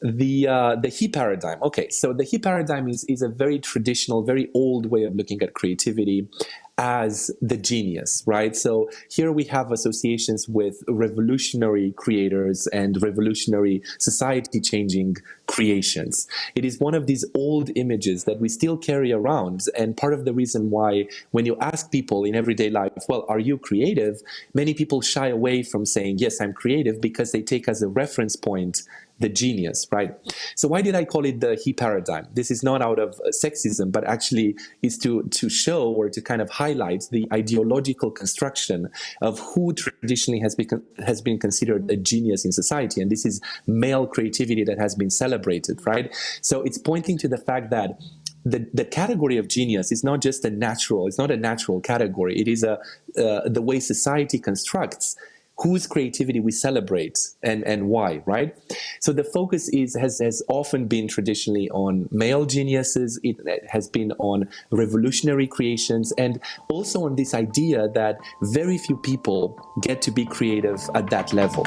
the uh, the he paradigm. Okay, so the he paradigm is is a very traditional, very old way of looking at creativity as the genius, right? So here we have associations with revolutionary creators and revolutionary society changing creations. It is one of these old images that we still carry around. And part of the reason why when you ask people in everyday life, well, are you creative? Many people shy away from saying, yes, I'm creative because they take as a reference point the genius, right? So why did I call it the he paradigm? This is not out of sexism, but actually is to, to show or to kind of highlight the ideological construction of who traditionally has been, has been considered a genius in society. And this is male creativity that has been celebrated, right? So it's pointing to the fact that the, the category of genius is not just a natural, it's not a natural category. It is a, uh, the way society constructs whose creativity we celebrate and, and why, right? So the focus is has, has often been traditionally on male geniuses, it, it has been on revolutionary creations, and also on this idea that very few people get to be creative at that level.